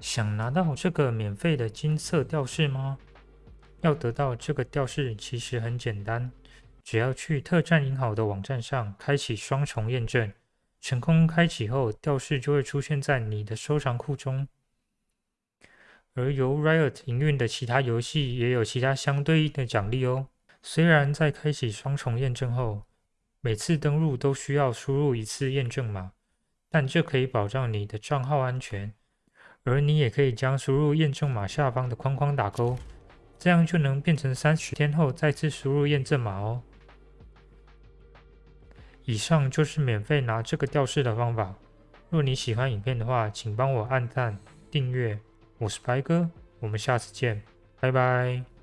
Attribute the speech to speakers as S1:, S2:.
S1: 想拿到这个免费的金色吊饰吗？要得到这个吊饰其实很简单，只要去特战银行的网站上开启双重验证，成功开启后，吊饰就会出现在你的收藏库中。而由 Riot 营运的其他游戏也有其他相对应的奖励哦。虽然在开启双重验证后，每次登录都需要输入一次验证码，但这可以保障你的账号安全。而你也可以将输入验证码下方的框框打勾，这样就能变成三十天后再次输入验证码哦。以上就是免费拿这个吊饰的方法。若你喜欢影片的话，请帮我按赞、订阅。我是白哥，我们下次见，拜拜。